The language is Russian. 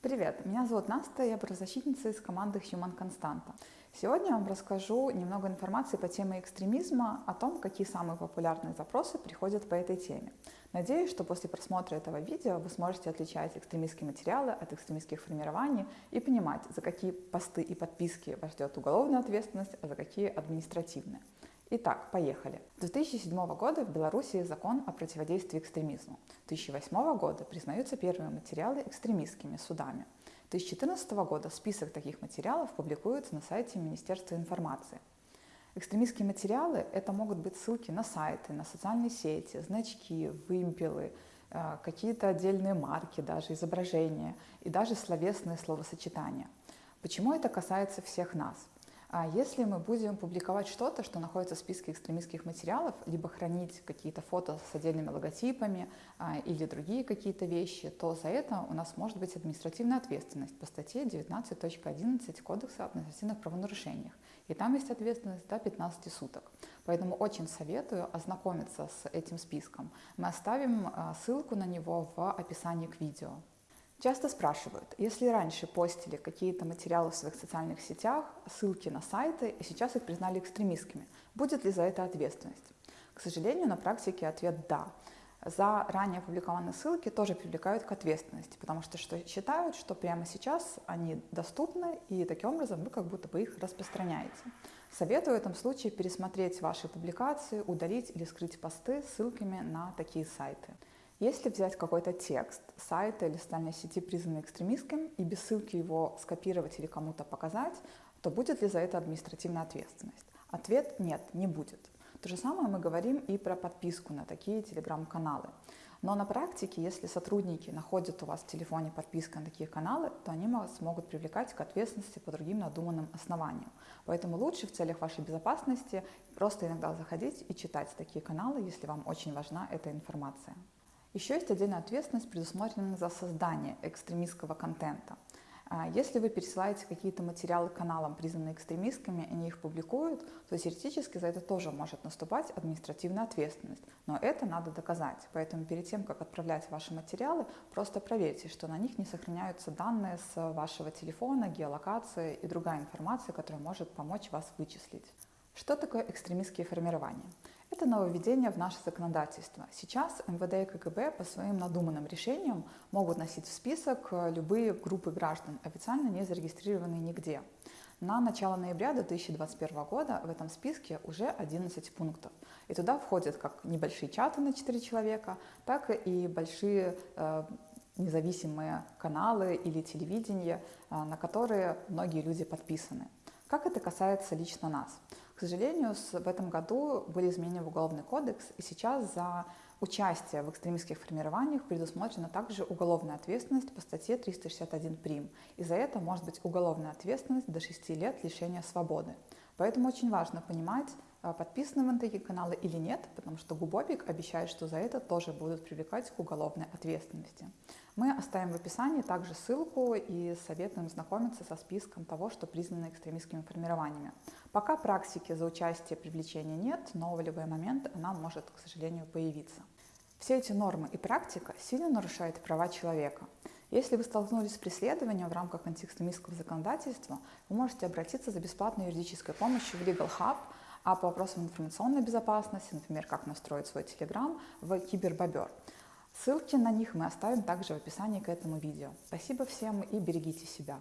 Привет, меня зовут Наста, я правозащитница из команды Human Constanta. Сегодня я вам расскажу немного информации по теме экстремизма, о том, какие самые популярные запросы приходят по этой теме. Надеюсь, что после просмотра этого видео вы сможете отличать экстремистские материалы от экстремистских формирований и понимать, за какие посты и подписки вас ждет уголовная ответственность, а за какие административная. Итак, поехали. С 2007 года в Беларуси закон о противодействии экстремизму. 2008 года признаются первые материалы экстремистскими судами. 2014 года список таких материалов публикуется на сайте Министерства информации. Экстремистские материалы – это могут быть ссылки на сайты, на социальные сети, значки, вымпелы, э, какие-то отдельные марки, даже изображения и даже словесные словосочетания. Почему это касается всех нас? А если мы будем публиковать что-то, что находится в списке экстремистских материалов, либо хранить какие-то фото с отдельными логотипами а, или другие какие-то вещи, то за это у нас может быть административная ответственность по статье 19.11 Кодекса об административных правонарушениях. И там есть ответственность до 15 суток. Поэтому очень советую ознакомиться с этим списком. Мы оставим а, ссылку на него в описании к видео. Часто спрашивают, если раньше постили какие-то материалы в своих социальных сетях, ссылки на сайты, и сейчас их признали экстремистскими, будет ли за это ответственность? К сожалению, на практике ответ «да». За ранее опубликованные ссылки тоже привлекают к ответственности, потому что, считают, что прямо сейчас они доступны, и таким образом вы как будто бы их распространяете. Советую в этом случае пересмотреть ваши публикации, удалить или скрыть посты с ссылками на такие сайты. Если взять какой-то текст сайта или социальной сети, признанный экстремистским, и без ссылки его скопировать или кому-то показать, то будет ли за это административная ответственность? Ответ – нет, не будет. То же самое мы говорим и про подписку на такие телеграм-каналы. Но на практике, если сотрудники находят у вас в телефоне подписку на такие каналы, то они вас могут привлекать к ответственности по другим надуманным основаниям. Поэтому лучше в целях вашей безопасности просто иногда заходить и читать такие каналы, если вам очень важна эта информация. Еще есть отдельная ответственность, предусмотренная за создание экстремистского контента. А, если вы пересылаете какие-то материалы каналам, признанные экстремистскими, и они их публикуют, то теоретически за это тоже может наступать административная ответственность. Но это надо доказать. Поэтому перед тем, как отправлять ваши материалы, просто проверьте, что на них не сохраняются данные с вашего телефона, геолокации и другая информация, которая может помочь вас вычислить. Что такое экстремистские формирования? Это нововведение в наше законодательство. Сейчас МВД и КГБ по своим надуманным решениям могут носить в список э, любые группы граждан, официально не зарегистрированные нигде. На начало ноября 2021 года в этом списке уже 11 пунктов. И туда входят как небольшие чаты на 4 человека, так и большие э, независимые каналы или телевидение, э, на которые многие люди подписаны. Как это касается лично нас? К сожалению, в этом году были изменены в Уголовный кодекс, и сейчас за участие в экстремистских формированиях предусмотрена также уголовная ответственность по статье 361 прим. И за это может быть уголовная ответственность до 6 лет лишения свободы. Поэтому очень важно понимать, а, подписаны на такие каналы или нет, потому что Губобик обещает, что за это тоже будут привлекать к уголовной ответственности. Мы оставим в описании также ссылку и советуем знакомиться со списком того, что признано экстремистскими формированиями. Пока практики за участие привлечения нет, но в любой момент она может, к сожалению, появиться. Все эти нормы и практика сильно нарушают права человека. Если вы столкнулись с преследованием в рамках антиэкстремистского законодательства, вы можете обратиться за бесплатной юридической помощью в Legal Hub, а по вопросам информационной безопасности, например, как настроить свой Telegram, в Кибербобер. Ссылки на них мы оставим также в описании к этому видео. Спасибо всем и берегите себя.